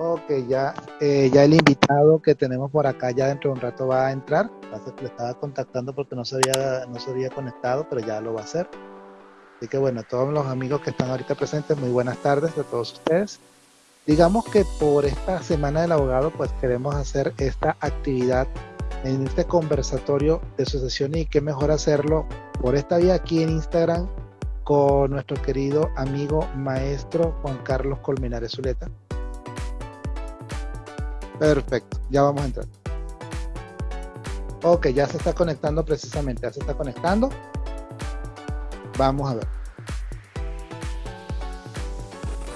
Ok, ya, eh, ya el invitado que tenemos por acá ya dentro de un rato va a entrar. Estaba contactando porque no se, no se había conectado, pero ya lo va a hacer. Así que bueno, a todos los amigos que están ahorita presentes, muy buenas tardes a todos ustedes. Digamos que por esta semana del abogado, pues queremos hacer esta actividad en este conversatorio de sucesión y qué mejor hacerlo por esta vía aquí en Instagram con nuestro querido amigo maestro Juan Carlos Colmenares Zuleta Perfecto, ya vamos a entrar. Ok, ya se está conectando precisamente, ya se está conectando. Vamos a ver.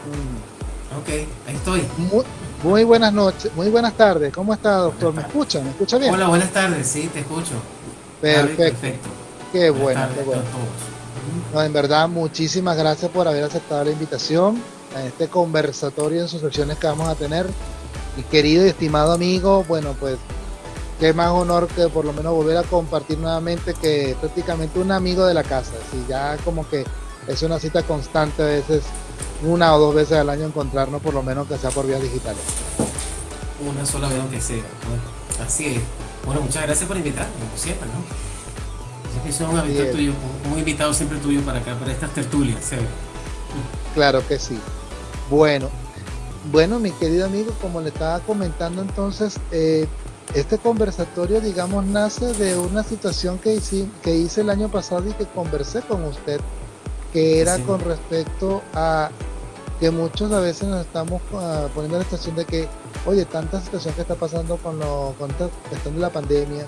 Mm. Ok, ahí estoy. Muy, buenas noches, muy buenas tardes. ¿Cómo está, doctor? ¿Me escucha? ¿Me escucha bien? Hola, buenas tardes, sí, te escucho. Perfecto. Qué bueno, qué bueno. No, en verdad, muchísimas gracias por haber aceptado la invitación a este conversatorio en sus secciones que vamos a tener mi querido y estimado amigo, bueno, pues qué más honor que por lo menos volver a compartir nuevamente que prácticamente un amigo de la casa, si ya como que es una cita constante a veces, una o dos veces al año encontrarnos por lo menos que sea por vías digitales. Una sola vez aunque sea, así es. Bueno, muchas gracias por invitarme, como siempre, ¿no? Es que un invitado tuyo, un invitado siempre tuyo para acá, para estas tertulias, ¿sí? Claro que sí. Bueno, bueno, mi querido amigo, como le estaba comentando entonces, eh, este conversatorio, digamos, nace de una situación que hice, que hice el año pasado y que conversé con usted, que era con respecto a que muchos a veces nos estamos ah, poniendo en la situación de que, oye, tanta situación que está pasando con, lo, con esta cuestión de la pandemia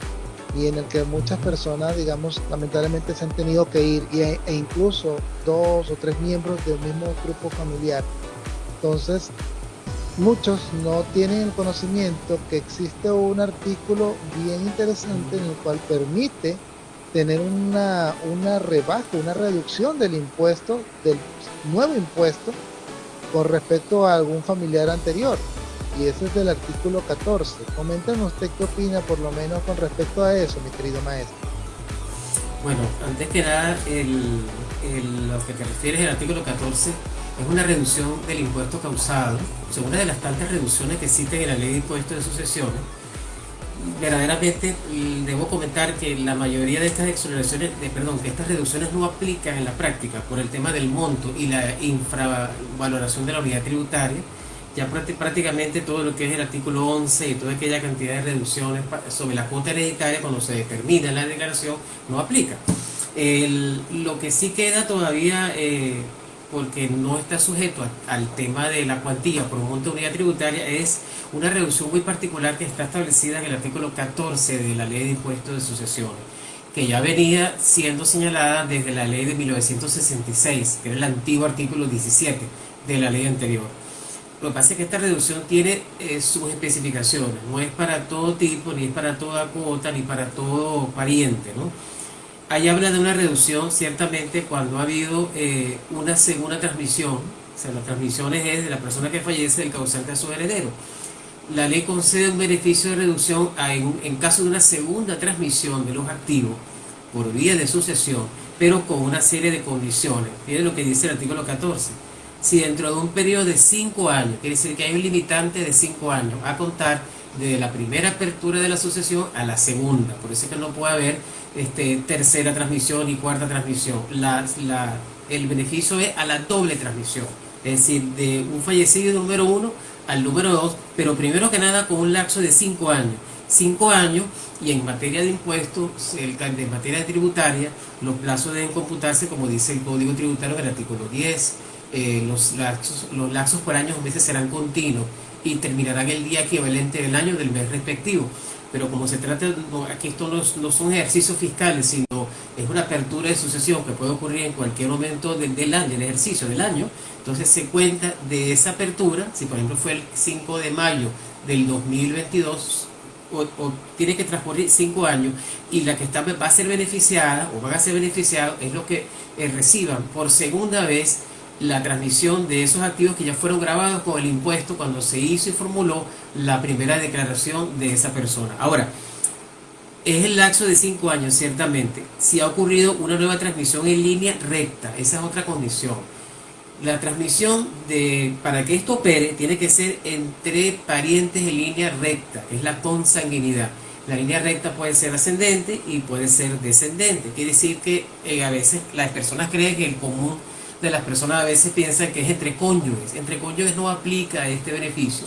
y en el que muchas personas, digamos, lamentablemente se han tenido que ir e, e incluso dos o tres miembros del mismo grupo familiar. Entonces, muchos no tienen el conocimiento que existe un artículo bien interesante en el cual permite tener una, una rebaja, una reducción del impuesto, del nuevo impuesto, con respecto a algún familiar anterior. Y ese es del artículo 14. Coméntanos usted qué opina por lo menos con respecto a eso, mi querido maestro. Bueno, antes que nada, el, lo que te refieres el artículo 14 es una reducción del impuesto causado, son una de las tantas reducciones que existen en la ley de impuestos de sucesiones. Verdaderamente debo comentar que la mayoría de estas exoneraciones, perdón, que estas reducciones no aplican en la práctica por el tema del monto y la infravaloración de la unidad tributaria. Ya prácticamente todo lo que es el artículo 11 y toda aquella cantidad de reducciones sobre la cuota hereditaria cuando se determina la declaración no aplica. lo que sí queda todavía eh, porque no está sujeto al tema de la cuantía por un monto de unidad tributaria, es una reducción muy particular que está establecida en el artículo 14 de la Ley de Impuestos de Sucesiones, que ya venía siendo señalada desde la ley de 1966, que era el antiguo artículo 17 de la ley anterior. Lo que pasa es que esta reducción tiene eh, sus especificaciones, no es para todo tipo, ni es para toda cuota, ni para todo pariente, ¿no? Ahí habla de una reducción ciertamente cuando ha habido eh, una segunda transmisión, o sea, la transmisión es de la persona que fallece del causante a su heredero. La ley concede un beneficio de reducción en, caso de una segunda transmisión de los activos por vía de sucesión, pero con una serie de condiciones. Miren lo que dice el artículo 14. Si dentro de un periodo de 5 años, quiere decir que hay un limitante de 5 años a contar desde la primera apertura de la sucesión a la segunda, por eso es que no puede haber este, tercera transmisión y cuarta transmisión. La, el beneficio es a la doble transmisión, es decir, de un fallecido número uno al número dos, pero primero que nada con un lapso de cinco años. Cinco años y en materia de impuestos, en materia tributaria, los plazos deben computarse como dice el Código Tributario del artículo 10. Eh, los, lapsos, los lapsos por años meses serán continuos y terminarán el día equivalente del año del mes respectivo. Pero como se trata, aquí esto no, son ejercicios fiscales, sino es una apertura de sucesión que puede ocurrir en cualquier momento del, año, del ejercicio del año, entonces se cuenta de esa apertura, si por ejemplo fue el 5 de mayo del 2022, o, tiene que transcurrir 5 años, y la que está, va a ser beneficiada, o van a ser beneficiados, es lo que eh, reciban por segunda vez la transmisión de esos activos que ya fueron grabados con el impuesto cuando se hizo y formuló la primera declaración de esa persona. Ahora, es el lapso de cinco años, ciertamente. Si ha ocurrido una nueva transmisión en línea recta, esa es otra condición. la transmisión de, para que esto opere, tiene que ser entre parientes en línea recta, es la consanguinidad. La línea recta puede ser ascendente y puede ser descendente. Quiere decir que eh, a veces las personas creen que el común de las personas a veces piensan que es entre cónyuges. Entre cónyuges no aplica este beneficio,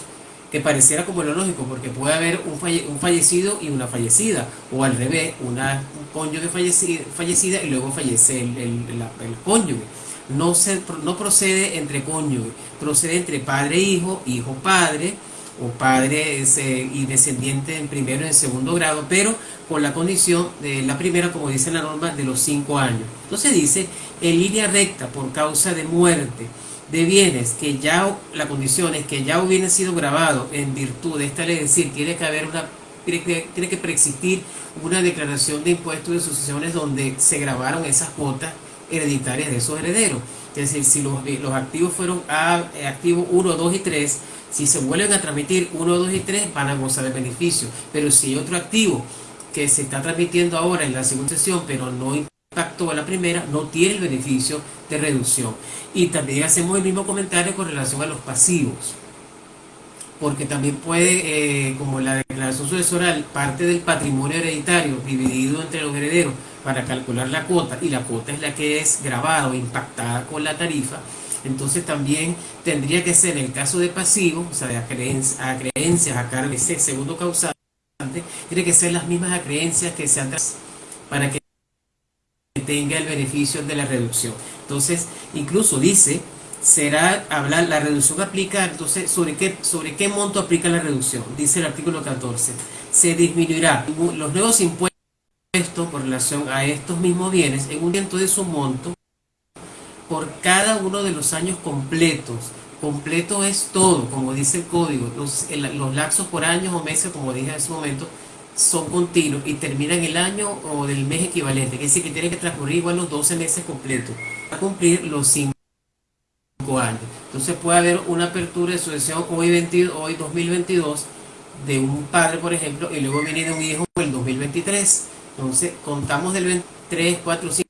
que pareciera como lo lógico, porque puede haber un, fallecido y una fallecida, o al revés, una cónyuge fallecida, y luego fallece el, el cónyuge no, se, no procede entre cónyuge, procede entre padre e hijo, hijo padre, o padre y descendiente en primero y en segundo grado, pero con la condición de la primera, como dice la norma, de los cinco años. Entonces dice, en línea recta por causa de muerte de bienes que ya la condición es que ya hubieran sido grabados en virtud de esta ley, es decir, tiene que haber una tiene que, preexistir una declaración de impuestos de sucesiones donde se grabaron esas cuotas hereditarias de esos herederos. Es decir, si los, los activos fueron a, eh, activos 1, 2 y 3, si se vuelven a transmitir 1, 2 y 3, van a gozar de beneficio. Pero si hay otro activo que se está transmitiendo ahora en la segunda sesión, pero no impactó a la primera, no tiene el beneficio de reducción. Y también hacemos el mismo comentario con relación a los pasivos porque también puede, eh, como la declaración sucesoral, parte del patrimonio hereditario dividido entre los herederos para calcular la cuota, y la cuota es la que es grabada o impactada con la tarifa, entonces también tendría que ser el caso de pasivos, o sea, de acreencias, acreencias a cargo de ese segundo causante, tiene que ser las mismas acreencias que se han para que tenga el beneficio de la reducción. Entonces, incluso dice será hablar, la reducción aplica, entonces, ¿sobre qué, ¿sobre qué monto aplica la reducción? Dice el artículo 14. Se disminuirá los nuevos impuestos con relación a estos mismos bienes en un ciento de su monto por cada uno de los años completos. Completo es todo, como dice el código. Los, los lapsos por años o meses, como dije en ese momento, son continuos y terminan el año o del mes equivalente. Es decir, que tiene que transcurrir igual los 12 meses completos para cumplir los 5 años. Entonces puede haber una apertura de sucesión hoy, 22, hoy 2022 de un padre, por ejemplo, y luego viene de un hijo el 2023. Entonces contamos del 23, 4, 5,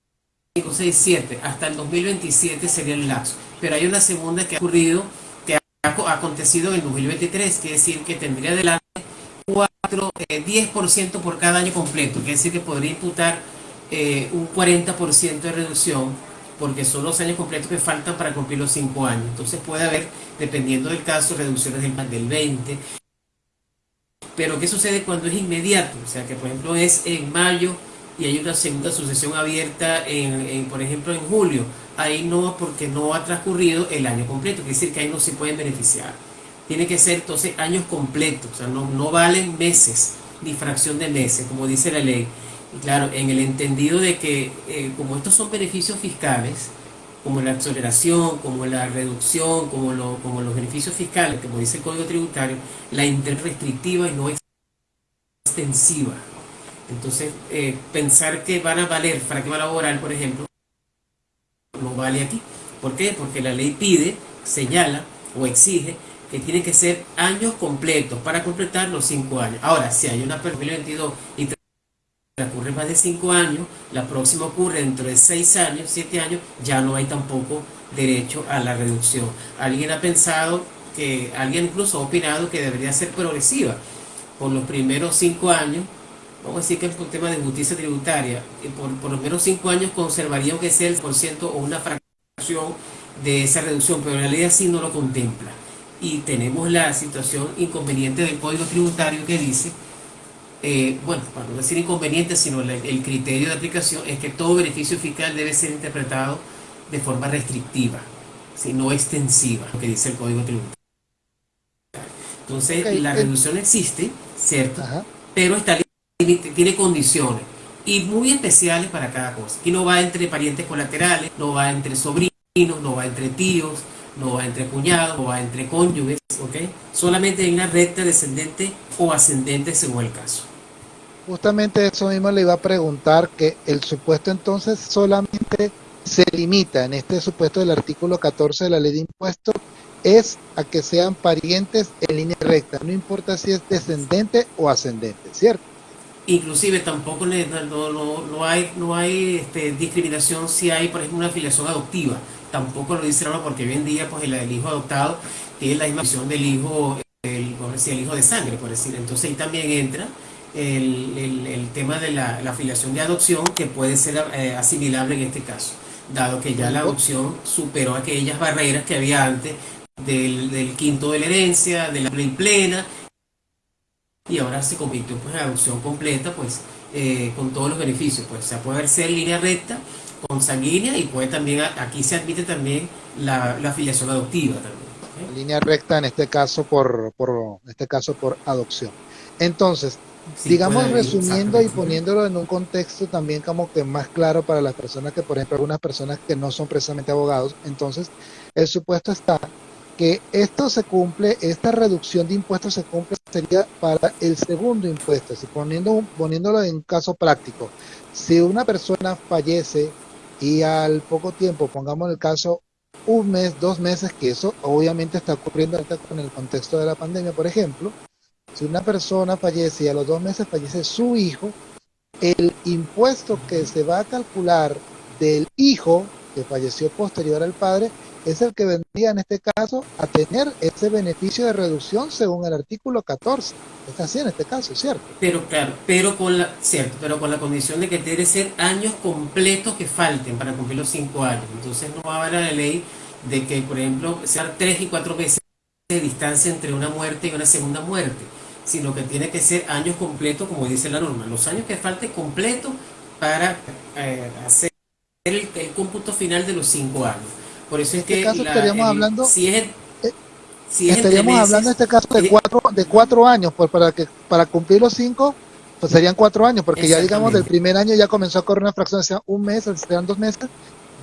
6, 7 hasta el 2027 sería el lapso. Pero hay una segunda que ha ocurrido, que ha acontecido en el 2023, quiere decir que tendría adelante 4, 10% eh, por cada año completo, quiere decir que podría imputar eh, un 40% de reducción porque son los años completos que faltan para cumplir los 5 años. Entonces puede haber, dependiendo del caso, reducciones del, del 20. Pero ¿qué sucede cuando es inmediato? O sea, que por ejemplo es en mayo y hay una segunda sucesión abierta, en, por ejemplo, en julio. Ahí no, porque no ha transcurrido el año completo, quiere decir que ahí no se pueden beneficiar. Tiene que ser entonces años completos, o sea, no, no valen meses, ni fracción de meses, como dice la ley. Claro, en el entendido de que eh, como estos son beneficios fiscales, como la exoneración, como la reducción, como, lo, como los beneficios fiscales, como dice el Código Tributario, la interrestrictiva y no extensiva. Entonces, eh, pensar que van a valer para que va a laboral, por ejemplo, no vale aquí. ¿Por qué? Porque la ley pide, señala o exige que tiene que ser años completos para completar los cinco años. Ahora, si hay una 2022 y ocurre más de 5 años, la próxima ocurre dentro de 6 años, 7 años, ya no hay tampoco derecho a la reducción. Alguien ha pensado que, alguien incluso ha opinado que debería ser progresiva. Por los primeros 5 años, vamos a decir que es un tema de justicia tributaria, por, por los primeros 5 años conservaría que sea el por ciento o una fracción de esa reducción, pero la ley así no lo contempla. Y tenemos la situación inconveniente del Código Tributario que dice eh, bueno, para no decir inconveniente, sino el, criterio de aplicación es que todo beneficio fiscal debe ser interpretado de forma restrictiva, si no extensiva, lo que dice el Código Tributario. Entonces, la reducción existe, ¿cierto? Pero está, tiene condiciones y muy especiales para cada cosa. Y no va entre parientes colaterales, no va entre sobrinos, no va entre tíos, no va entre cuñados, no va entre cónyuges, ¿ok? Solamente en una recta descendente o ascendente según el caso. Justamente eso mismo le iba a preguntar, que el supuesto entonces solamente se limita en este supuesto del artículo 14 de la ley de impuestos es a que sean parientes en línea recta, no importa si es descendente o ascendente, ¿cierto? Inclusive tampoco no, no, no hay, no hay este, discriminación si hay, por ejemplo, una afiliación adoptiva. tampoco lo dice la porque hoy en día pues el, hijo adoptado tiene la misma visión del hijo, el, el hijo de sangre, por decir. Entonces ahí también entra el, tema de la, afiliación de adopción que puede ser eh, asimilable en este caso, dado que ya la adopción superó aquellas barreras que había antes del, quinto de la herencia, de la ley plena, y ahora se convirtió pues, en adopción completa, pues eh, con todos los beneficios, pues se puede ser línea recta, consanguínea y puede también, aquí se admite también la, afiliación adoptiva también. Línea recta en este caso por, por, en este caso por adopción. Entonces, digamos resumiendo y poniéndolo en un contexto también como que más claro para las personas que, por ejemplo, algunas personas que no son precisamente abogados, entonces el supuesto está que esto se cumple, esta reducción de impuestos se cumple sería para el segundo impuesto, si poniendo, poniéndolo en caso práctico. Si una persona fallece y al poco tiempo, pongamos el caso un mes, dos meses, que eso obviamente está ocurriendo ahorita con el contexto de la pandemia, por ejemplo, si una persona fallece y a los dos meses fallece su hijo, el impuesto que se va a calcular del hijo que falleció posterior al padre es el que vendría en este caso a tener ese beneficio de reducción según el artículo 14. Está así en este caso, ¿cierto? Pero claro, pero con la, cierto, pero con la condición de que debe ser años completos que falten para cumplir los cinco años. Entonces no va a haber la ley de que, por ejemplo, sean tres y cuatro veces de distancia entre una muerte y una segunda muerte, sino que tiene que ser años completos, como dice la norma, los años que falten completos para eh, hacer el, el cómputo final de los cinco años. Por eso es este que caso estaríamos hablando si es, eh, estaríamos hablando en este caso de cuatro de cuatro años pues para que para cumplir los cinco pues serían cuatro años porque ya digamos del primer año ya comenzó a correr una fracción sea un mes serían dos meses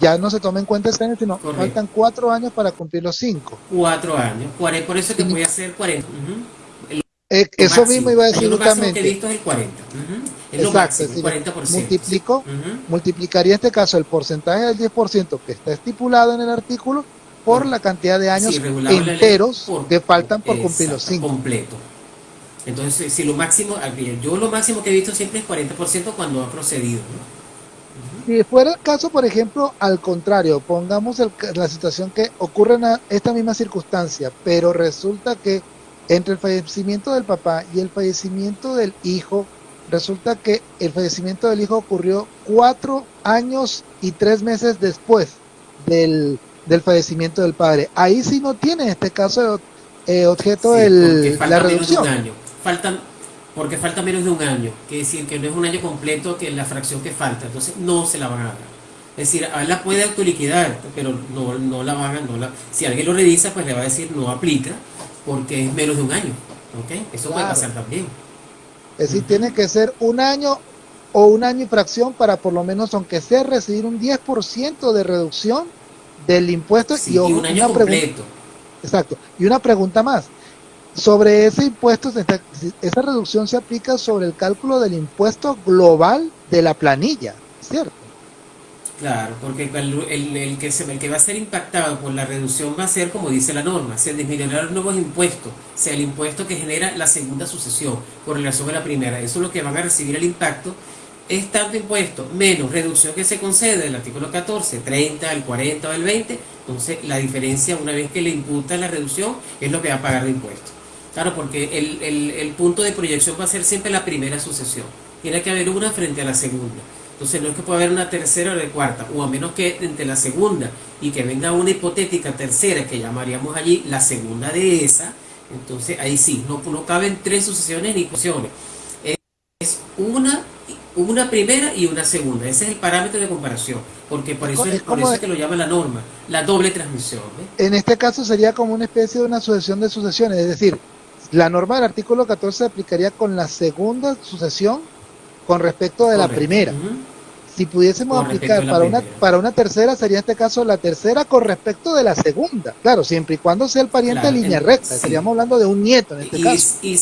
ya no se toma en cuenta este año sino faltan cuatro años para cumplir los cinco. Cuatro años por eso que voy a hacer 40 eh, eso mismo iba a decir justamente. que he visto es el 40. Es Exacto, lo máximo, 40%. Multiplico, multiplicaría este caso el porcentaje del 10% que está estipulado en el artículo por la cantidad de años enteros que faltan por cumplir los 5. Completo. Entonces, si lo máximo, yo lo máximo que he visto siempre es 40% cuando ha procedido. Si fuera el caso, por ejemplo, al contrario, pongamos la situación que ocurre en esta misma circunstancia, pero resulta que entre el fallecimiento del papá y el fallecimiento del hijo, resulta que el fallecimiento del hijo ocurrió cuatro años y tres meses después del, fallecimiento del padre. Ahí sí no tiene en este caso eh, objeto el, la reducción. año. Faltan, porque falta menos de un año, que decir que no es un año completo que la fracción que falta, entonces no se la van a dar. Es decir, a él la puede autoliquidar, pero no, no la van a, no la, si alguien lo revisa, pues le va a decir no aplica, porque es menos de un año. ¿ok? Eso puede pasar también. Es decir, tiene que ser un año o un año y fracción para por lo menos, aunque sea recibir un 10% de reducción del impuesto y, un año completo. exacto. Y una pregunta más. Sobre ese impuesto, esa reducción se aplica sobre el cálculo del impuesto global de la planilla, ¿cierto? Claro, porque el, que se, el que va a ser impactado por la reducción va a ser, como dice la norma, se disminuirán los nuevos impuestos, sea el impuesto que genera la segunda sucesión con relación a la primera. Eso es lo que van a recibir el impacto. Es tanto impuesto menos reducción que se concede del artículo 14, 30, el 40 o el 20. Entonces, la diferencia, una vez que le imputa la reducción, es lo que va a pagar de impuesto. Claro, porque el, el, el punto de proyección va a ser siempre la primera sucesión. Tiene que haber una frente a la segunda. Entonces no es que pueda haber una tercera o de cuarta, o a menos que entre la segunda y que venga una hipotética tercera que llamaríamos allí la segunda de esa, entonces ahí sí, no, no caben tres sucesiones ni fusiones. Es una, una primera y una segunda. Ese es el parámetro de comparación, porque por eso es, por eso que lo llama la norma, la doble transmisión. En este caso sería como una especie de una sucesión de sucesiones, es decir, la norma del artículo 14 se aplicaría con la segunda sucesión con respecto de la primera. Si pudiésemos aplicar para una, para una tercera, sería en este caso la tercera con respecto de la segunda. Claro, siempre y cuando sea el pariente de línea recta. Estaríamos hablando de un nieto en este caso. Y,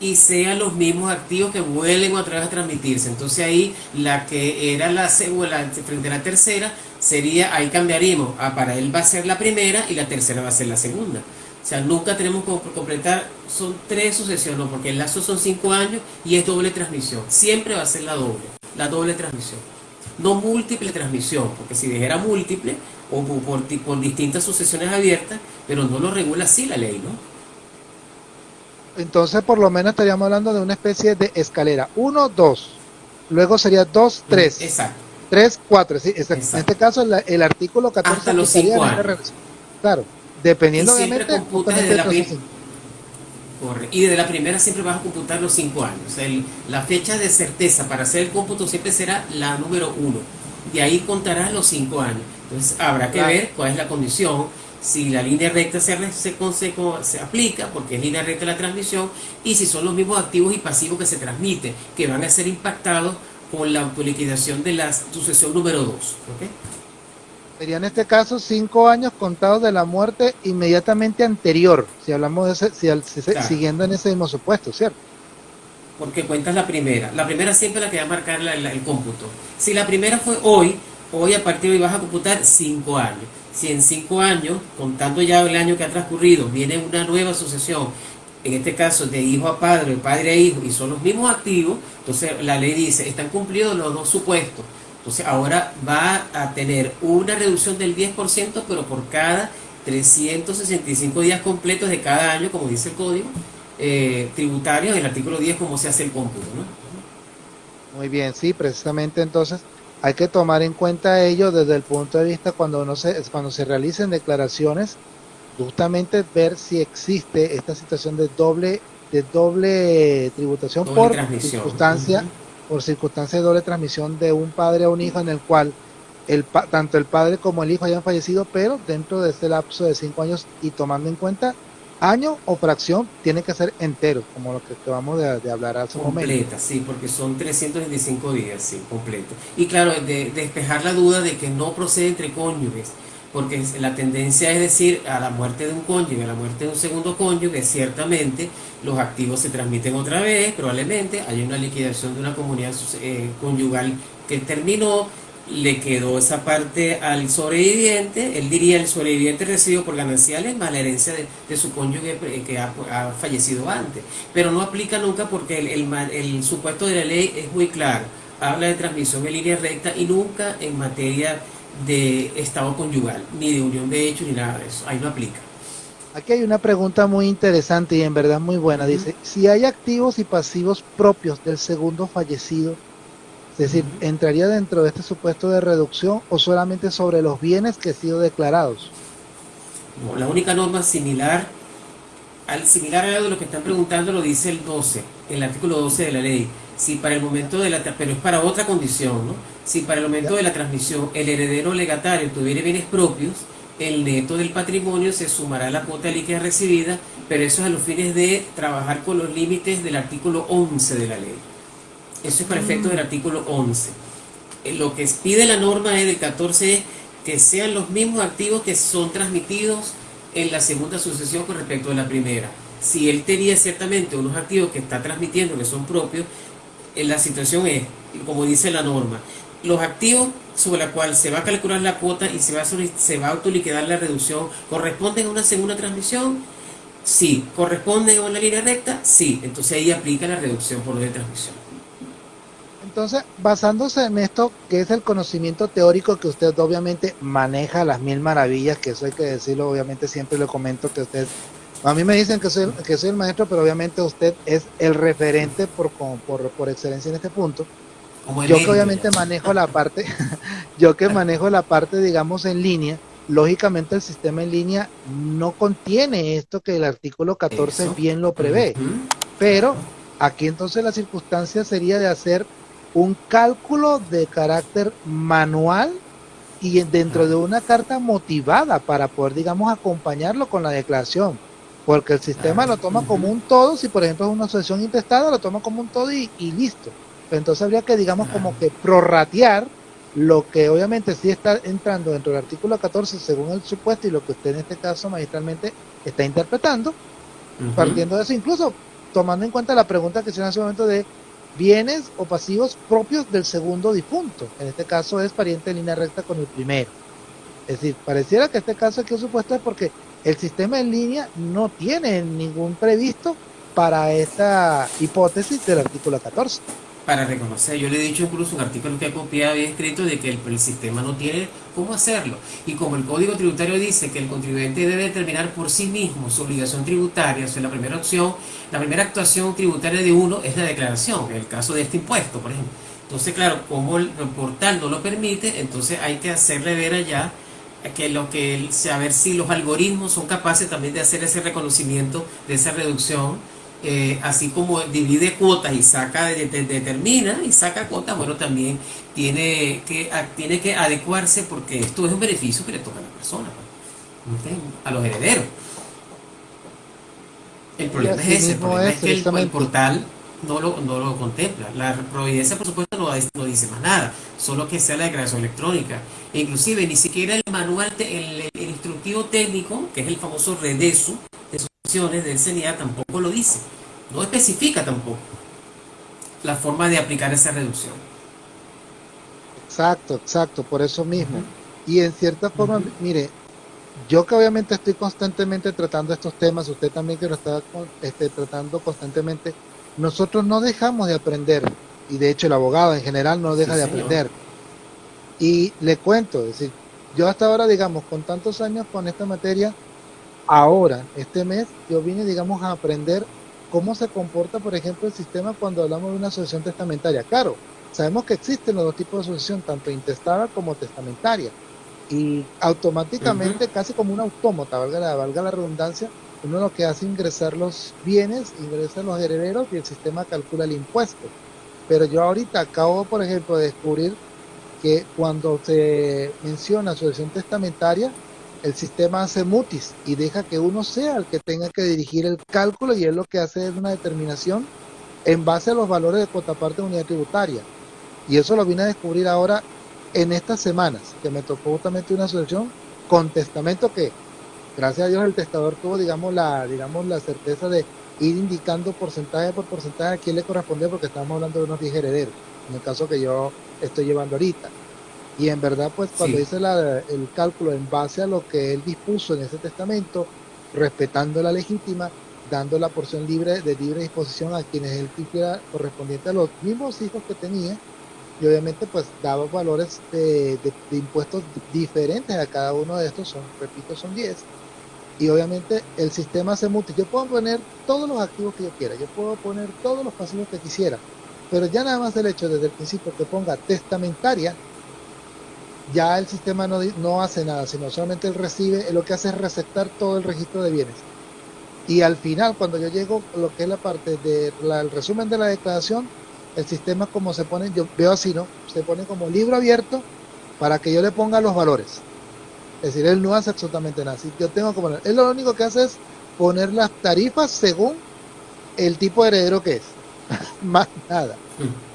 y sean los mismos activos que vuelven otra vez a transmitirse. Entonces ahí la que era la segunda frente a la tercera sería, ahí cambiaríamos. Ah, para él va a ser la primera y la tercera va a ser la segunda. O sea, nunca tenemos que completar, son tres sucesiones, porque el lazo son cinco años y es doble transmisión. Siempre va a ser la doble, la doble transmisión. no múltiple transmisión, porque si dijera múltiple o por, por, distintas sucesiones abiertas, pero no lo regula así la ley, ¿no? Entonces, por lo menos estaríamos hablando de una especie de escalera. 1, 2. Luego sería 2, 3. Exacto. 3, 4. Sí, en este caso, el, artículo 14 Hasta los 5 años. Claro, dependiendo obviamente. De la y desde la primera siempre vas a computar los 5 años. la fecha de certeza para hacer el cómputo siempre será la número 1. Y ahí contarás los 5 años. Entonces habrá que ver cuál es la condición, si la línea recta se, se, se, aplica, porque es línea recta la transmisión, y si son los mismos activos y pasivos que se transmiten, que van a ser impactados con la autoliquidación de la sucesión número 2. Sería en este caso cinco años contados de la muerte inmediatamente anterior, si hablamos de ese, si, siguiendo en ese mismo supuesto, ¿cierto? Porque cuentas la primera. La primera siempre la que va a marcar el cómputo. Si la primera fue hoy, hoy a partir de hoy vas a computar cinco años. Si en cinco años, contando ya el año que ha transcurrido, viene una nueva sucesión, en este caso de hijo a padre, padre a hijo, y son los mismos activos, entonces la ley dice, están cumplidos los dos supuestos entonces ahora va a tener una reducción del 10%, pero por cada 365 días completos de cada año, como dice el código eh, tributario, en el artículo 10, cómo se hace el cómputo. ¿no? Muy bien, sí, precisamente entonces hay que tomar en cuenta ello desde el punto de vista cuando, no se, cuando se realicen declaraciones, justamente ver si existe esta situación de doble de doble tributación por circunstancia por circunstancia de doble transmisión de un padre a un hijo en el cual el, tanto el padre como el hijo hayan fallecido, pero dentro de este lapso de cinco años y tomando en cuenta año o fracción, tiene que ser entero, como lo que acabamos de, hablar hace un momento. Completa, sí, porque son 325 días, sí, completo. Y claro, de, despejar la duda de que no procede entre cónyuges porque la tendencia es decir, a la muerte de un cónyuge, a la muerte de un segundo cónyuge, ciertamente los activos se transmiten otra vez, probablemente hay una liquidación de una comunidad eh, conyugal que terminó, le quedó esa parte al sobreviviente, él diría el sobreviviente recibido por gananciales más la herencia de, su cónyuge eh, que ha, fallecido antes, pero no aplica nunca porque el, el, el supuesto de la ley es muy claro, habla de transmisión en línea recta y nunca en materia de estado conyugal, ni de unión de hechos, ni nada de eso. Ahí no aplica. Aquí hay una pregunta muy interesante y en verdad muy buena. Dice, si hay activos y pasivos propios del segundo fallecido, es decir, ¿entraría dentro de este supuesto de reducción o solamente sobre los bienes que han sido declarados? la única norma similar al similar a lo que están preguntando lo dice el 12, el artículo 12 de la ley. Si para el momento de la pero es para otra condición, ¿no? Si para el momento de la transmisión el heredero legatario tuviera bienes propios, el neto del patrimonio se sumará a la cuota líquida recibida, pero eso es a los fines de trabajar con los límites del artículo 11 de la ley. Eso es para efectos del artículo 11. Eh, lo que pide la norma del 14 es que sean los mismos activos que son transmitidos en la segunda sucesión con respecto a la primera. Si él tenía ciertamente unos activos que está transmitiendo que son propios, eh, la situación es, como dice la norma, los activos sobre los cuales se va a calcular la cuota y se va a, se va a autoliquidar la reducción, ¿corresponden a una segunda transmisión? Sí. ¿Corresponden a una línea recta? Sí. Entonces ahí aplica la reducción por lo de transmisión. Entonces, basándose en esto, que es el conocimiento teórico que usted obviamente maneja las mil maravillas, que eso hay que decirlo, obviamente siempre le comento que usted, a mí me dicen que soy, que soy el maestro, pero obviamente usted es el referente por, por, por excelencia en este punto yo que obviamente manejo la parte, yo que manejo la parte, digamos, en línea, lógicamente el sistema en línea no contiene esto que el artículo 14 bien lo prevé. Pero aquí entonces la circunstancia sería de hacer un cálculo de carácter manual y dentro de una carta motivada para poder, digamos, acompañarlo con la declaración. Porque el sistema lo toma como un todo, si por ejemplo es una asociación intestada, lo toma como un todo y listo entonces habría que, digamos, como que prorratear lo que obviamente sí está entrando dentro del artículo 14 según el supuesto y lo que usted en este caso magistralmente está interpretando, partiendo de eso, incluso tomando en cuenta la pregunta que se hace ese momento de bienes o pasivos propios del segundo difunto. En este caso es pariente en línea recta con el primero. Es decir, pareciera que este caso aquí es supuesto es porque el sistema en línea no tiene ningún previsto para esta hipótesis del artículo 14 para reconocer. Yo le he dicho incluso un artículo que ha copiado y escrito de que el, sistema no tiene cómo hacerlo. Y como el Código Tributario dice que el contribuyente debe determinar por sí mismo su obligación tributaria, o sea, la primera opción, la primera actuación tributaria de uno es la declaración, en el caso de este impuesto, por ejemplo. Entonces, claro, como el portal no lo permite, entonces hay que hacerle ver allá que lo que saber si los algoritmos son capaces también de hacer ese reconocimiento de esa reducción eh, así como divide cuotas y saca, determina y saca cuotas, bueno, también tiene que, tiene que adecuarse porque esto es un beneficio que le toca a la persona, pues, a los herederos. El problema es ese, el problema es, que el, portal no lo, no lo contempla. La providencia, por supuesto, no, no, dice más nada, solo que sea la declaración electrónica. E inclusive ni siquiera el manual, el, el, instructivo técnico, que es el famoso REDESU, del CNIA tampoco lo dice. No especifica tampoco la forma de aplicar esa reducción. Exacto, exacto, por eso mismo. Y en cierta forma, mire, yo que obviamente estoy constantemente tratando estos temas, usted también que lo está este, tratando constantemente, nosotros no dejamos de aprender, y de hecho el abogado en general no deja de aprender. Y le cuento, es decir, yo hasta ahora, digamos, con tantos años con esta materia, ahora, este mes, yo vine, digamos, a aprender cómo se comporta, por ejemplo, el sistema cuando hablamos de una asociación testamentaria. Claro, sabemos que existen los dos tipos de asociación, tanto intestada como testamentaria. Y automáticamente, casi como un autómata, valga la, valga la redundancia, uno lo que hace es ingresar los bienes, ingresa los herederos y el sistema calcula el impuesto. Pero yo ahorita acabo, por ejemplo, de descubrir que cuando se menciona asociación testamentaria, el sistema hace mutis y deja que uno sea el que tenga que dirigir el cálculo y él lo que hace es una determinación en base a los valores de cuota parte de unidad tributaria. Y eso lo vine a descubrir ahora en estas semanas, que me tocó justamente una asociación con testamento que, gracias a Dios, el testador tuvo, digamos, la, digamos, la certeza de ir indicando porcentaje por porcentaje a quién le corresponde, porque estamos hablando de unos 10 herederos, en el caso que yo estoy llevando ahorita. Y en verdad, pues cuando hice el cálculo en base a lo que él dispuso en ese testamento, respetando la legítima, dando la porción libre de libre disposición a quienes él quisiera correspondiente a los mismos hijos que tenía, y obviamente pues daba valores de, impuestos diferentes a cada uno de estos, son, repito, son 10. Y obviamente el sistema se multi. Yo puedo poner todos los activos que yo quiera, yo puedo poner todos los pasivos que quisiera, pero ya nada más el hecho desde el principio que ponga testamentaria, ya el sistema no, no hace nada, sino solamente él recibe, lo que hace es receptar todo el registro de bienes. Y al final, cuando yo llego lo que es la parte del resumen de la declaración, el sistema como se pone, yo veo así, ¿no? Se pone como libro abierto para que yo le ponga los valores. Es decir, él no hace absolutamente nada. Si yo tengo que él lo único que hace es poner las tarifas según el tipo de heredero que es. Más nada. Mm.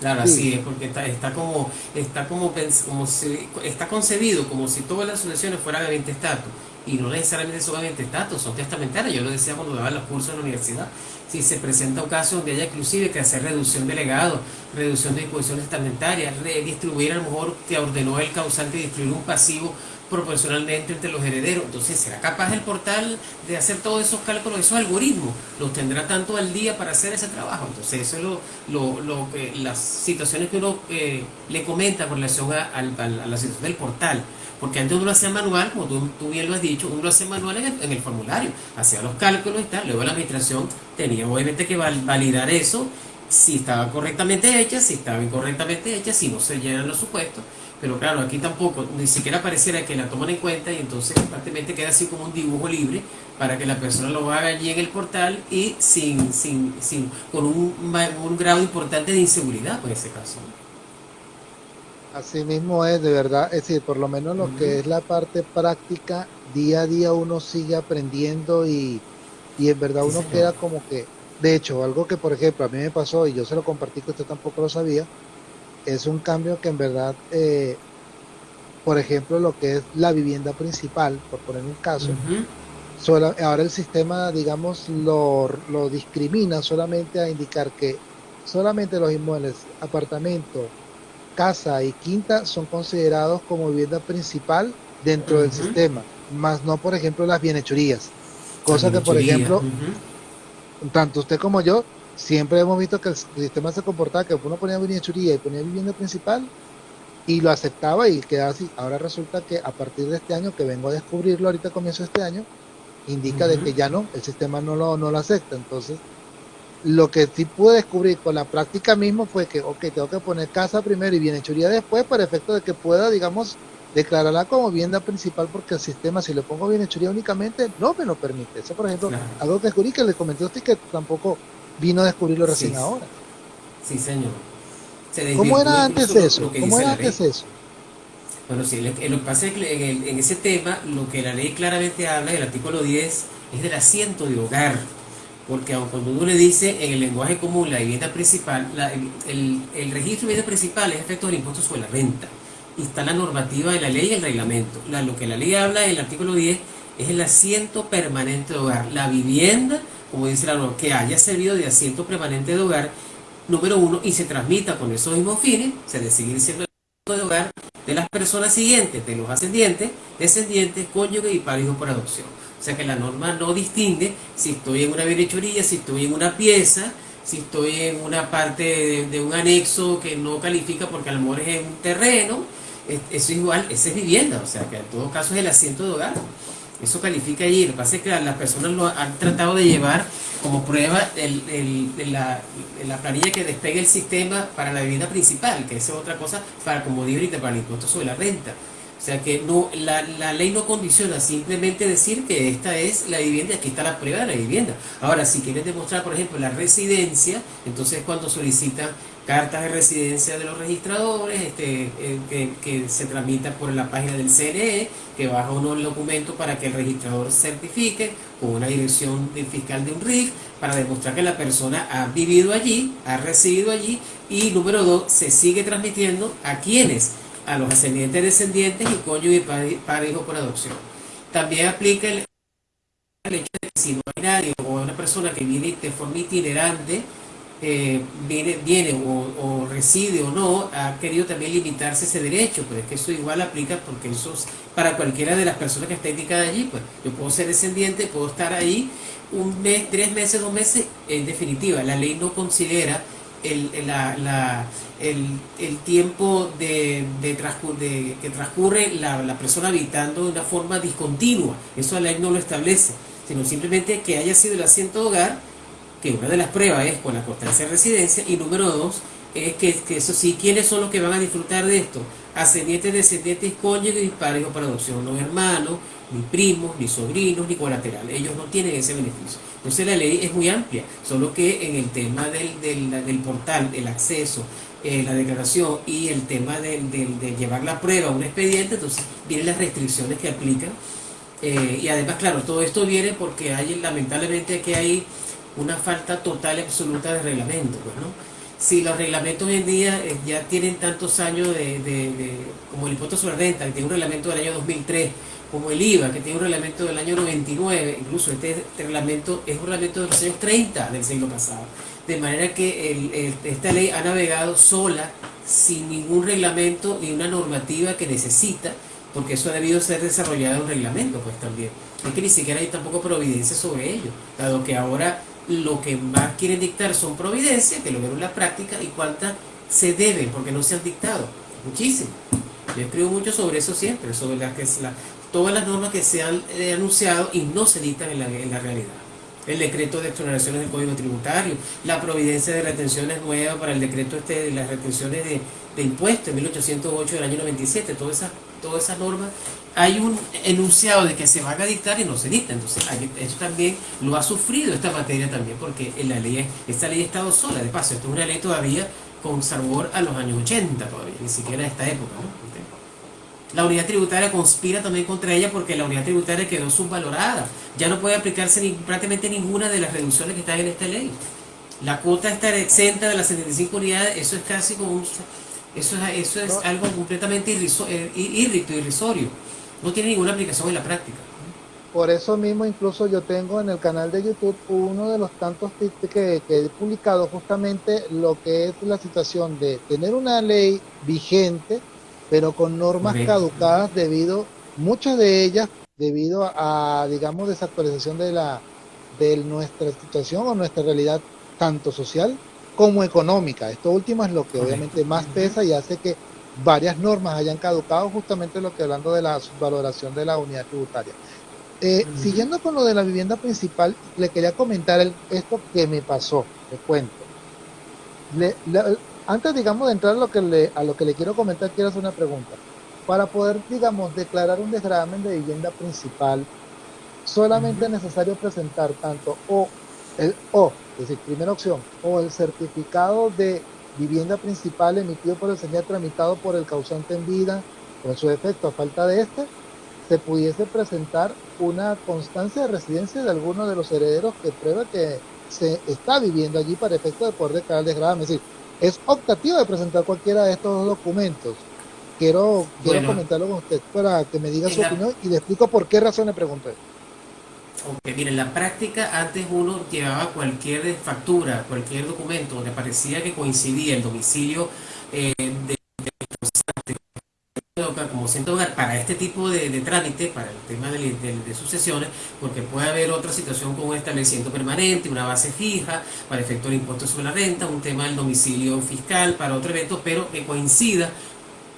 Claro, así es, porque está, está como, está como, como si, está concebido como si todas las sucesiones fueran de 20 estatus, y no necesariamente son de 20 estatus, son testamentarias, yo lo decía cuando daba los cursos en la universidad, si se presenta un caso donde haya inclusive que hacer reducción de legado, reducción de disposiciones testamentarias, redistribuir a lo mejor que ordenó el causante distribuir un pasivo proporcionalmente entre los herederos. Entonces, ¿será capaz el portal de hacer todos esos cálculos, esos algoritmos? ¿Los tendrá tanto al día para hacer ese trabajo? Entonces, eso es lo, lo, lo las situaciones que uno eh, le comenta con relación a, la situación del portal. Porque antes uno lo hacía manual, como tú, bien lo has dicho, uno lo hacía manual en el, formulario, hacía los cálculos y tal, luego la administración tenía obviamente que validar eso, si estaba correctamente hecha, si estaba incorrectamente hecha, si no se llenan los supuestos pero claro, aquí tampoco, ni siquiera pareciera que la toman en cuenta y entonces prácticamente queda así como un dibujo libre para que la persona lo haga allí en el portal y sin, sin, sin con un, un grado importante de inseguridad, pues, en ese caso. Así mismo es, de verdad, es decir, por lo menos lo que es la parte práctica, día a día uno sigue aprendiendo y, y en verdad uno queda como que, de hecho, algo que por ejemplo a mí me pasó y yo se lo compartí que usted tampoco lo sabía, es un cambio que en verdad, eh, por ejemplo, lo que es la vivienda principal, por poner un caso, ahora el sistema, digamos, lo, lo discrimina solamente a indicar que solamente los inmuebles, apartamento, casa y quinta son considerados como vivienda principal dentro del sistema, más no, por ejemplo, las bienhechorías. Cosa que, por ejemplo, tanto usted como yo siempre hemos visto que el sistema se comportaba que uno ponía churía y ponía vivienda principal y lo aceptaba y quedaba así. Ahora resulta que a partir de este año, que vengo a descubrirlo ahorita comienzo este año, indica de que ya no, el sistema no lo, no lo acepta. Entonces, lo que sí pude descubrir con la práctica mismo fue que, ok, tengo que poner casa primero y bienhechuría después para efecto de que pueda, digamos, declararla como vivienda principal porque el sistema, si le pongo bienhechuría únicamente, no me lo permite. Eso, por ejemplo, algo que descubrí que le comenté a usted que tampoco vino a descubrirlo recién ahora. Sí, señor. ¿Cómo era antes eso? ¿Cómo era antes eso? Bueno, sí, lo, que pasa es que en, ese tema lo que la ley claramente habla, el artículo 10, es del asiento de hogar. Porque aun cuando uno le dice en el lenguaje común la vivienda principal, el, registro de vivienda principal es efecto del impuesto sobre la renta. Y está la normativa de la ley y el reglamento. lo que la ley habla en el artículo 10 es el asiento permanente de hogar. La vivienda, como dice la norma, que haya servido de asiento permanente de hogar, número uno, y se transmita con esos mismos fines, se debe seguir siendo de hogar de las personas siguientes, de los ascendientes, descendientes, cónyuges y padres por adopción. O sea que la norma no distingue si estoy en una bienhechurilla, si estoy en una pieza, si estoy en una parte de, un anexo que no califica porque a lo mejor es un terreno, eso es igual, esa es vivienda, o sea que en todo caso es el asiento de hogar. Eso califica allí. Lo que pasa es que las personas lo han tratado de llevar como prueba el, la, la, planilla que despegue el sistema para la vivienda principal, que es otra cosa para, como ahorita, para el impuesto sobre la renta. O sea que no, la, la, ley no condiciona simplemente decir que esta es la vivienda, aquí está la prueba de la vivienda. Ahora, si quieren demostrar, por ejemplo, la residencia, entonces cuando solicitan cartas de residencia de los registradores, este, eh, que, se tramitan por la página del CNE, que baja uno el documento para que el registrador certifique con una dirección del fiscal de un RIF, para demostrar que la persona ha vivido allí, ha residido allí, y número dos, se sigue transmitiendo a quienes, a los ascendientes, descendientes y cónyuge y padre, hijo por adopción. También aplica el, el hecho de que si no hay nadie o una persona que viene de forma itinerante, eh, viene, viene o, reside o no, ha querido también limitarse ese derecho, pero es que eso igual aplica porque eso es para cualquiera de las personas que está indicada allí, pues yo puedo ser descendiente, puedo estar ahí un mes, tres meses, dos meses, en definitiva, la ley no considera el, la, el, tiempo de, de, que transcurre la, la persona habitando de una forma discontinua, eso la ley no lo establece, sino simplemente que haya sido el asiento de hogar, que una de las pruebas es con la constancia de residencia y número dos es que, eso sí, ¿quiénes son los que van a disfrutar de esto? Ascendientes, descendientes, cónyuges y padres para adopción, no hermanos, ni primos, ni sobrinos, ni colaterales. Ellos no tienen ese beneficio. Entonces la ley es muy amplia, solo que en el tema del, del, portal, el acceso, eh, la declaración y el tema de, llevar la prueba a un expediente, entonces vienen las restricciones que aplican. Eh, y además, claro, todo esto viene porque hay lamentablemente que hay una falta total y absoluta de reglamento. Pues, ¿no? Si los reglamentos hoy en día eh, ya tienen tantos años de, como el impuesto sobre renta, que tiene un reglamento del año 2003, como el IVA, que tiene un reglamento del año 99, incluso este, reglamento es un reglamento de los años 30 del siglo pasado. De manera que esta ley ha navegado sola, sin ningún reglamento ni una normativa que necesita, porque eso ha debido ser desarrollado en un reglamento, pues también. Es que ni siquiera hay tampoco providencia sobre ello, dado que ahora lo que más quieren dictar son providencias, que lo vieron en la práctica, y cuántas se deben, porque no se han dictado. Muchísimas. Yo escribo mucho sobre eso siempre, sobre las que todas las normas que se han eh, anunciado y no se dictan en la, en la realidad. El decreto de exoneraciones del Código Tributario, la providencia de retenciones nuevas para el decreto este de las retenciones de, de impuestos en 1808 del año 97, todas esas, todas esas normas hay un enunciado de que se van a dictar y no se dicta. Entonces, eso también lo ha sufrido esta materia también, porque en la ley, esta ley ha estado sola. De paso, esto es una ley todavía con sabor a los años 80 todavía, ni siquiera a esta época. La unidad tributaria conspira también contra ella porque la unidad tributaria quedó subvalorada. Ya no puede aplicarse ni, prácticamente ninguna de las reducciones que están en esta ley. La cuota está exenta de las 75 unidades, eso es casi como un... Eso es, eso es algo completamente eh, irrisorio no tiene ninguna aplicación en la práctica. Por eso mismo incluso yo tengo en el canal de YouTube uno de los tantos tips que, he publicado justamente lo que es la situación de tener una ley vigente, pero con normas caducadas debido, muchas de ellas debido a, digamos, desactualización de la de nuestra situación o nuestra realidad tanto social como económica. Esto último es lo que obviamente más pesa y hace que varias normas hayan caducado, justamente lo que hablando de la subvaloración de la unidad tributaria. Eh, siguiendo con lo de la vivienda principal, le quería comentar esto que me pasó, le cuento. antes, digamos, de entrar a lo, que le, a lo que le quiero comentar, quiero hacer una pregunta. Para poder, digamos, declarar un desgravamen de vivienda principal, solamente es necesario presentar tanto o el o, es decir, primera opción, o el certificado de vivienda principal emitido por el señor tramitado por el causante en vida, con su defecto a falta de este, se pudiese presentar una constancia de residencia de alguno de los herederos que prueba que se está viviendo allí para efecto de poder declarar desgravamen. Es decir, es optativo de presentar cualquiera de estos documentos. Quiero, quiero comentarlo con usted para que me diga su opinión y le explico por qué razón le pregunto Ok, mire, en la práctica antes uno llevaba cualquier factura, cualquier documento donde parecía que coincidía el domicilio eh, de, como centro hogar para este tipo de, trámite, para el tema de, sucesiones, porque puede haber otra situación con un establecimiento permanente, una base fija, para efecto del impuesto sobre la renta, un tema del domicilio fiscal, para otro evento, pero que coincida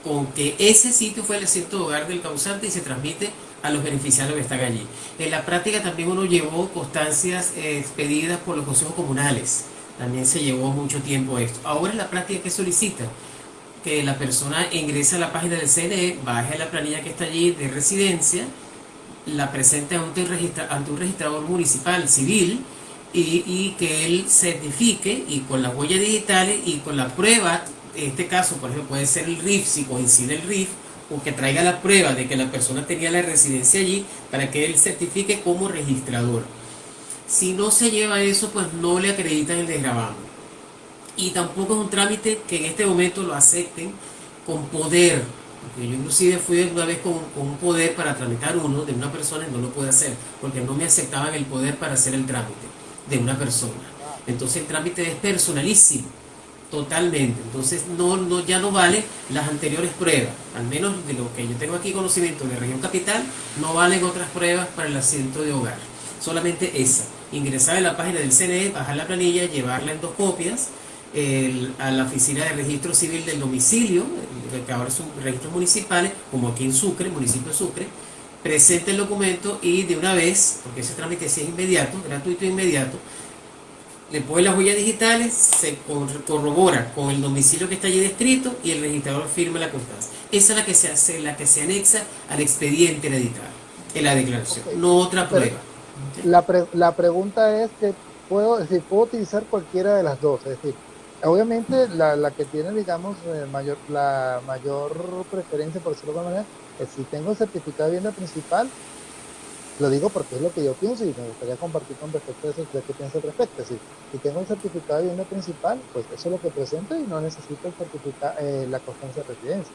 con que ese sitio fue el centro de hogar del causante y se transmite a los beneficiarios que están allí. En la práctica también uno llevó constancias eh, expedidas por los consejos comunales. También se llevó mucho tiempo esto. Ahora en la práctica que solicita que la persona ingrese a la página del CNE, baje la planilla que está allí de residencia, la presente ante un, ante un registrador municipal civil y, y, que él certifique y con las huellas digitales y con la prueba, en este caso por ejemplo puede ser el RIF, si coincide el RIF, o que traiga la prueba de que la persona tenía la residencia allí para que él certifique como registrador. Si no se lleva eso, pues no le acreditan el desgravamen. Y tampoco es un trámite que en este momento lo acepten con poder. Porque yo inclusive fui una vez con, un poder para tramitar uno de una persona y no lo pude hacer, porque no me aceptaban el poder para hacer el trámite de una persona. Entonces el trámite es personalísimo Totalmente. Entonces no, no, ya no vale las anteriores pruebas. Al menos de lo que yo tengo aquí conocimiento de región capital, no valen otras pruebas para el asiento de hogar. Solamente esa. Ingresar en la página del CNE, bajar la planilla, llevarla en dos copias a la oficina de registro civil del domicilio, que ahora son registros municipales, como aquí en Sucre, municipio de Sucre, presente el documento y de una vez, porque ese trámite es inmediato, gratuito e inmediato, pone las huellas digitales, se corrobora con el domicilio que está allí descrito y el registrador firma la constancia. Esa es la que se hace, la que se anexa al expediente hereditario, en la declaración, no otra prueba. La, la pregunta es que puedo decir, puedo utilizar cualquiera de las dos, es decir, obviamente la, la que tiene, digamos, eh, mayor, la mayor preferencia, por decirlo de alguna manera, es si tengo el certificado de vivienda principal, lo digo porque es lo que yo pienso y me gustaría compartir con respecto a eso de qué pienso al respecto. Es decir, si tengo el certificado de vivienda principal, pues eso es lo que presento y no necesito el certificado, eh, la constancia de residencia.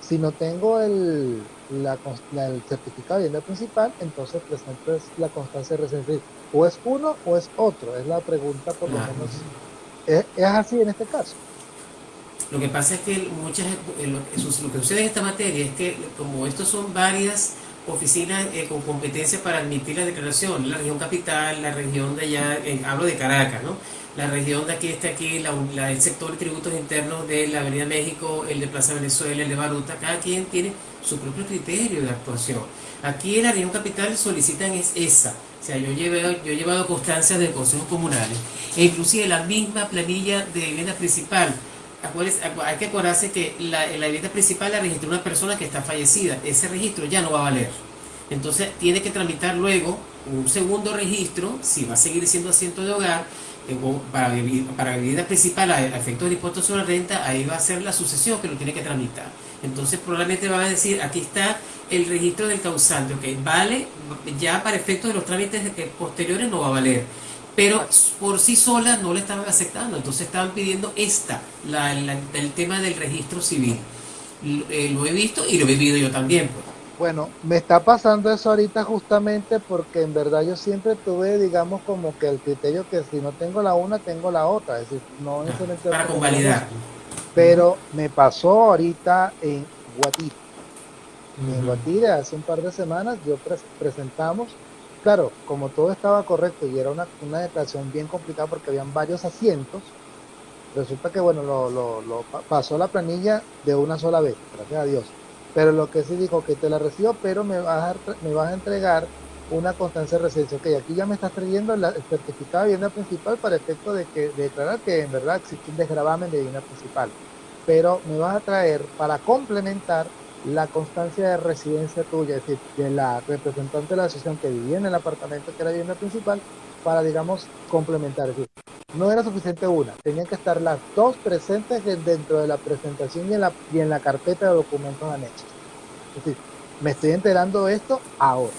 Si no tengo el, la, el certificado de vivienda principal, entonces presento la constancia de residencia. O es uno o es otro, es la pregunta por lo menos. ¿Es, así en este caso? Lo que pasa es que muchas, eh, lo que sucede en esta materia es que como estos son varias oficinas eh, con competencia para admitir la declaración, la región capital, la región de allá, hablo de Caracas, ¿no? La región de aquí está aquí, la, el sector de tributos internos de la Avenida México, el de Plaza Venezuela, el de Baruta, cada quien tiene su propio criterio de actuación. Aquí en la región capital solicitan es esa, o sea, yo, llevé, yo he llevado constancias de consejos comunales, e inclusive la misma planilla de vivienda principal, hay que acordarse que la, la vivienda principal la registró una persona que está fallecida. Ese registro ya no va a valer. Entonces tiene que tramitar luego un segundo registro, si va a seguir siendo asiento de hogar, eh, para, para vivienda principal a efectos de impuestos sobre renta, ahí va a ser la sucesión que lo tiene que tramitar. Entonces probablemente va a decir, aquí está el registro del causante, ok, vale, ya para efectos de los trámites posteriores no va a valer pero por sí sola no le estaban aceptando, entonces estaban pidiendo esta, la, el tema del registro civil. Eh, lo he visto y lo he vivido yo también. Pues. Bueno, me está pasando eso ahorita justamente porque en verdad yo siempre tuve, digamos, como que el criterio que si no tengo la una, tengo la otra, es decir, no ah, Para convalidar. Pero me pasó ahorita en Guatire. En Guatire, hace un par de semanas, yo presentamos claro, como todo estaba correcto y era una, una declaración bien complicada porque habían varios asientos, resulta que bueno, lo, lo, pasó la planilla de una sola vez, gracias a Dios. Pero lo que sí dijo que te la recibo, pero me vas a, me vas a entregar una constancia de residencia. Ok, aquí ya me estás trayendo el certificado de vivienda principal para efecto de que declarar que en verdad existe un desgravamen de vivienda principal. Pero me vas a traer para complementar la constancia de residencia tuya, es decir, de la representante de la asociación que vivía en el apartamento que era vivienda principal, para, digamos, complementar. Es decir, no era suficiente una, tenían que estar las dos presentes dentro de la presentación y en la, y en la carpeta de documentos anexos. Es decir, me estoy enterando de esto ahora.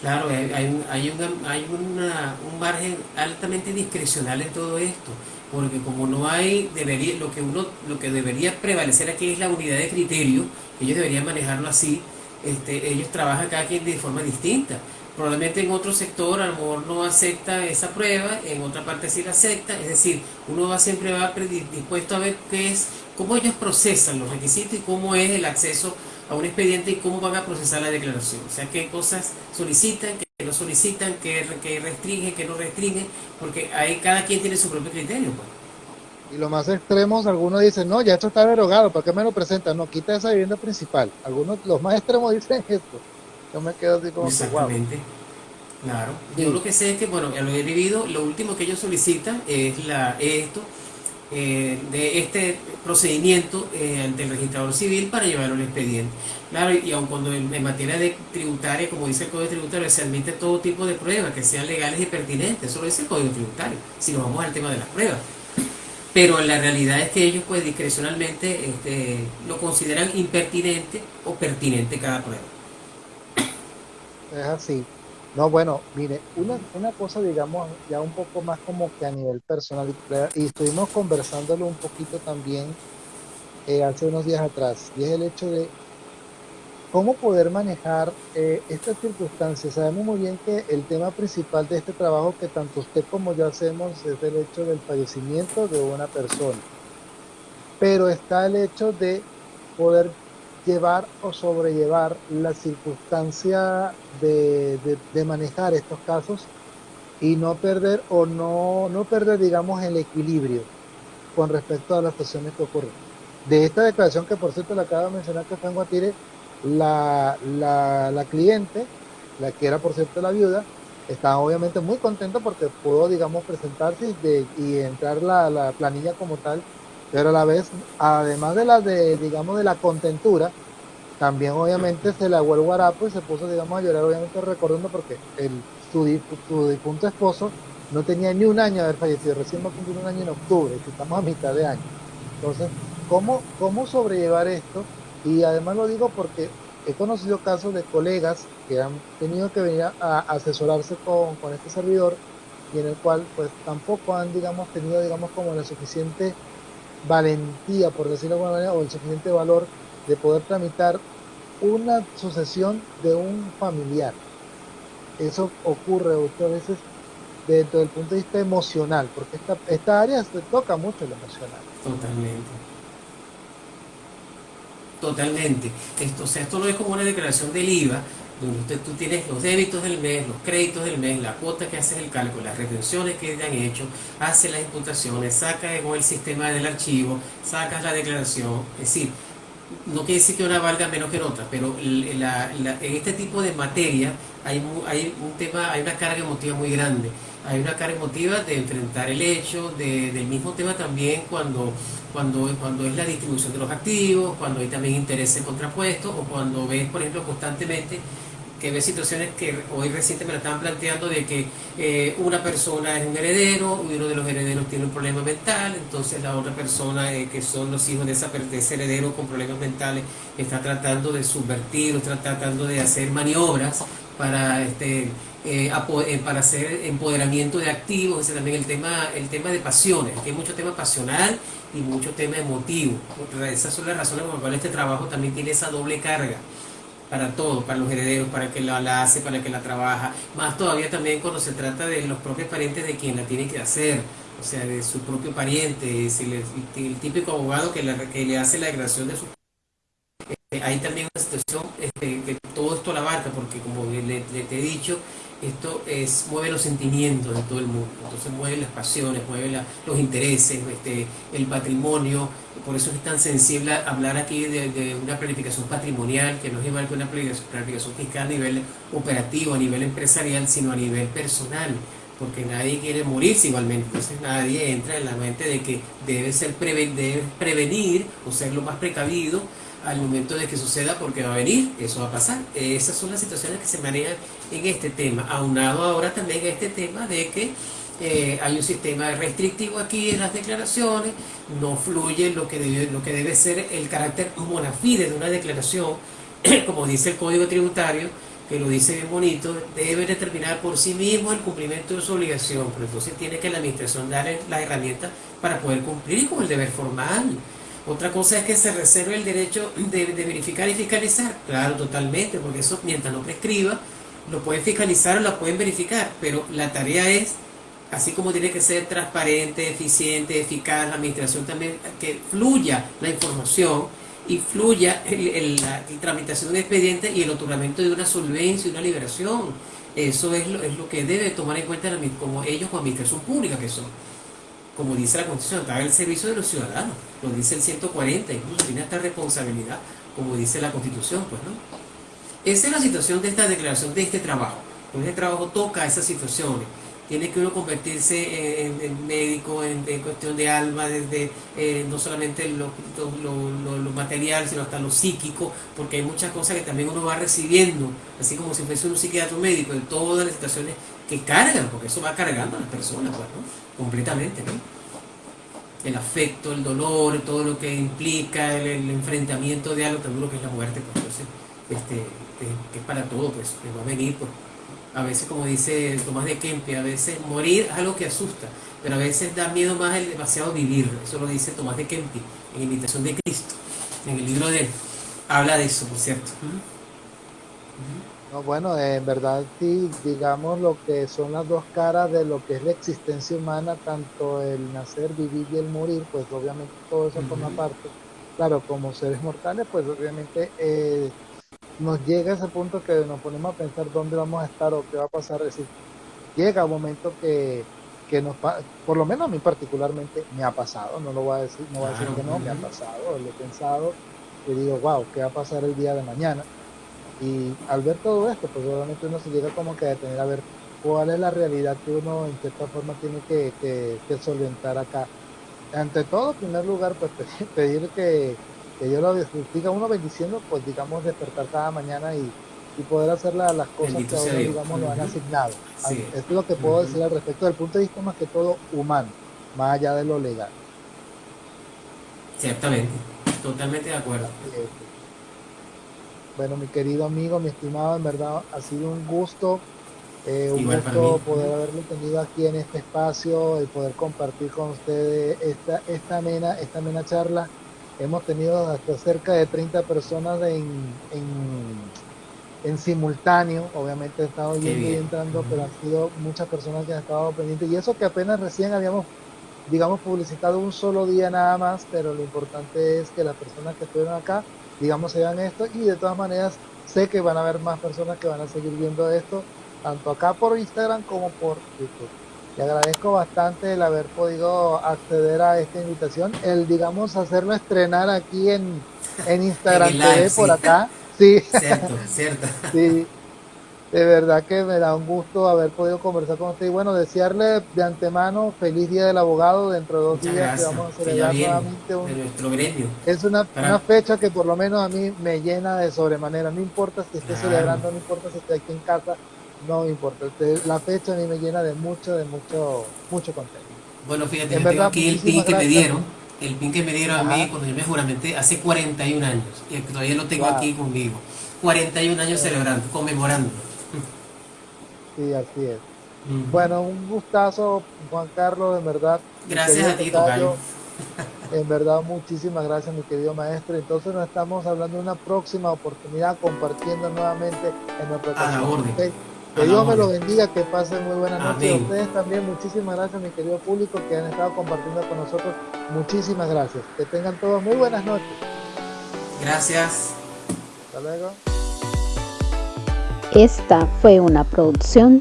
Claro, hay, hay, una, hay una, un margen altamente discrecional en todo esto, porque como no hay, debería, lo que uno, lo que debería prevalecer aquí es la unidad de criterio, ellos deberían manejarlo así, este, ellos trabajan cada quien de forma distinta. Probablemente en otro sector a lo mejor no acepta esa prueba, en otra parte sí la acepta, es decir, uno va siempre va dispuesto a ver qué es, cómo ellos procesan los requisitos y cómo es el acceso a un expediente y cómo van a procesar la declaración. O sea, qué cosas solicitan, qué no solicitan, qué, qué restringen, qué no restringen, porque ahí cada quien tiene su propio criterio. Pues. Y lo más extremos, algunos dicen, no, ya esto está derogado, ¿para qué me lo presentan? No, quita esa vivienda principal. Algunos, los más extremos dicen esto. Yo me quedo así como Exactamente. Claro. Yo lo que sé es que, bueno, ya lo he vivido, lo último que ellos solicitan es la esto, eh, de este procedimiento eh, ante el registrador civil para llevarlo al expediente. Claro, y aun cuando en, materia de tributaria, como dice el Código Tributario, se admite todo tipo de pruebas que sean legales y pertinentes, eso lo dice el Código Tributario, si nos vamos al tema de las pruebas. Pero la realidad es que ellos pues discrecionalmente este, lo consideran impertinente o pertinente cada prueba. Es así. No, bueno, mire, una, una cosa, digamos, ya un poco más como que a nivel personal, y estuvimos conversándolo un poquito también eh, hace unos días atrás, y es el hecho de cómo poder manejar eh, estas circunstancias. Sabemos muy bien que el tema principal de este trabajo que tanto usted como yo hacemos es el hecho del fallecimiento de una persona, pero está el hecho de poder llevar o sobrellevar la circunstancia de, manejar estos casos y no perder o no, no perder, digamos, el equilibrio con respecto a las situaciones que ocurren. De esta declaración que por cierto le acabo de mencionar que fue en Guatire, la, la, cliente, la que era por cierto la viuda, estaba obviamente muy contenta porque pudo, digamos, presentarse y, y entrar la, la planilla como tal pero a la vez, además de la de, digamos, de la contentura, también obviamente se le abuelo el guarapo y se puso, digamos, a llorar, obviamente recordando porque el, su, difunto esposo no tenía ni un año de haber fallecido, recién va a cumplir un año en octubre, estamos a mitad de año. Entonces, ¿cómo, cómo sobrellevar esto? Y además lo digo porque he conocido casos de colegas que han tenido que venir a, asesorarse con, con, este servidor y en el cual pues tampoco han digamos tenido digamos como la suficiente valentía, por decirlo de alguna manera, o el suficiente valor de poder tramitar una sucesión de un familiar. Eso ocurre muchas veces dentro del punto de vista emocional, porque esta, esta área se toca mucho lo emocional. Totalmente. Totalmente. Esto, o sea, esto no es como una declaración del IVA, donde tú tienes los débitos del mes, los créditos del mes, la cuota que haces el cálculo, las retenciones que te han hecho, haces las imputaciones, sacas con el sistema del archivo, sacas la declaración, es decir, no quiere decir que una valga menos que otra, pero en este tipo de materia hay, hay, un tema, hay una carga emotiva muy grande. Hay una carga emotiva de enfrentar el hecho, del mismo tema también cuando, cuando, cuando es la distribución de los activos, cuando hay también intereses contrapuestos o cuando ves, por ejemplo, constantemente que ve situaciones que hoy reciente me la estaban planteando de que eh, una persona es un heredero, uno de los herederos tiene un problema mental, entonces la otra persona eh, que son los hijos de, esa, de ese heredero con problemas mentales está tratando de subvertir o está tratando de hacer maniobras para este eh, para hacer empoderamiento de activos, ese también el tema, el tema de pasiones, que hay mucho tema pasional y mucho tema emotivo. Esas son las razones por las cuales este trabajo también tiene esa doble carga para todos, para los herederos, para que la, hace, para que la trabaja, más todavía también cuando se trata de los propios parientes de quien la tiene que hacer, o sea, de su propio pariente, el, el, típico abogado que, que, le hace la declaración de su eh, hay también una situación este, que todo esto la abarca, porque como le, te he dicho, esto es, mueve los sentimientos de todo el mundo, entonces mueve las pasiones, mueve los intereses, este, el patrimonio, por eso es tan sensible hablar aquí de, una planificación patrimonial, que no es igual que una planificación fiscal a nivel operativo, a nivel empresarial, sino a nivel personal, porque nadie quiere morirse igualmente, entonces nadie entra en la mente de que debe, ser debe prevenir o ser lo más precavido al momento de que suceda porque va a venir, eso va a pasar. Esas son las situaciones que se manejan en este tema, aunado ahora también a este tema de que eh, hay un sistema restrictivo aquí en las declaraciones, no fluye lo que debe, lo que debe ser el carácter bona fide de una declaración, como dice el Código Tributario, que lo dice bien bonito, debe determinar por sí mismo el cumplimiento de su obligación, pero entonces tiene que la administración darle las herramientas para poder cumplir con el deber formal. Otra cosa es que se reserve el derecho de, verificar y fiscalizar. Claro, totalmente, porque eso mientras no prescriba, lo pueden fiscalizar o lo pueden verificar, pero la tarea es, así como tiene que ser transparente, eficiente, eficaz, la administración también, que fluya la información y fluya la, tramitación de un expediente y el otorgamiento de una solvencia y una liberación. Eso es lo, es lo que debe tomar en cuenta como ellos como administración pública que son como dice la Constitución, está el servicio de los ciudadanos, lo dice el 140, incluso tiene esta responsabilidad, como dice la Constitución, pues, ¿no? Esa es la situación de esta declaración, de este trabajo. Este trabajo toca esas situaciones. Tiene que uno convertirse en, médico, en, cuestión de alma, desde eh, no solamente lo, lo, material, sino hasta lo psíquico, porque hay muchas cosas que también uno va recibiendo, así como si fuese un psiquiatra médico, en todas las situaciones que cargan, porque eso va cargando a las personas, pues, ¿no? Completamente, ¿no? El afecto, el dolor, todo lo que implica el, enfrentamiento de algo tan duro que es la muerte, pues entonces, este, que, es para todo, pues, que va a venir, pues, a veces como dice Tomás de Kempe, a veces morir es algo que asusta, pero a veces da miedo más el demasiado vivir, eso lo dice Tomás de Kempe, en Invitación de Cristo, en el libro de él, habla de eso, por cierto bueno, en verdad sí, digamos lo que son las dos caras de lo que es la existencia humana, tanto el nacer, vivir y el morir, pues obviamente todo eso forma parte. Claro, como seres mortales, pues obviamente eh, nos llega ese punto que nos ponemos a pensar dónde vamos a estar o qué va a pasar. Es decir, llega un momento que, que nos, por lo menos a mí particularmente me ha pasado, no lo voy a decir, no voy a decir que no, me ha pasado, lo he pensado y digo, wow, ¿qué va a pasar el día de mañana? Y al ver todo esto, pues obviamente uno se llega como que a detener a ver cuál es la realidad que uno en cierta forma tiene que, que, solventar acá. Ante todo, en primer lugar, pues pedir que, que yo lo diga uno bendiciendo, pues digamos despertar cada mañana y, y poder hacer las cosas que ahora digamos lo han asignado. Esto es lo que puedo decir al respecto del punto de vista más que todo humano, más allá de lo legal. Ciertamente, totalmente de acuerdo. Bueno, mi querido amigo, mi estimado, en verdad ha sido un gusto, eh, un gusto poder haberlo tenido aquí en este espacio, y poder compartir con ustedes esta, esta amena, esta amena charla. Hemos tenido hasta cerca de 30 personas en, en, simultáneo, obviamente he estado yendo y entrando, pero han sido muchas personas que han estado pendientes. Y eso que apenas recién habíamos, digamos, publicitado un solo día nada más, pero lo importante es que las personas que estuvieron acá digamos, se vean esto y de todas maneras sé que van a haber más personas que van a seguir viendo esto, tanto acá por Instagram como por YouTube. Le agradezco bastante el haber podido acceder a esta invitación, el, digamos, hacerlo estrenar aquí en, en Instagram TV por acá. Sí. Cierto, cierto. sí, de verdad que me da un gusto haber podido conversar con usted y bueno, desearle de antemano feliz día del abogado. Dentro de dos días que vamos a celebrar nuevamente un, nuestro gremio. Es una, una, fecha que por lo menos a mí me llena de sobremanera, no importa si esté celebrando, no importa si esté aquí en casa, no importa, este, la fecha a mí me llena de mucho, de mucho, mucho contento. Bueno, fíjate, yo tengo aquí el pin que me dieron, el pin que me dieron a mí cuando yo me juramenté hace 41 años y todavía lo tengo aquí conmigo. 41 años celebrando, conmemorando. Sí, así es. Bueno, un gustazo, Juan Carlos, en verdad. Gracias a ti, Tocayo. En verdad, muchísimas gracias, mi querido maestro. Entonces nos estamos hablando de una próxima oportunidad compartiendo nuevamente en nuestra canal. Que Dios me lo bendiga, que pasen muy buenas noches. A ustedes también, muchísimas gracias, mi querido público, que han estado compartiendo con nosotros. Muchísimas gracias. Que tengan todos muy buenas noches. Gracias. Hasta luego. Esta fue una producción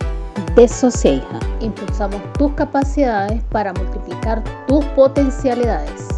de Socieja. Impulsamos tus capacidades para multiplicar tus potencialidades.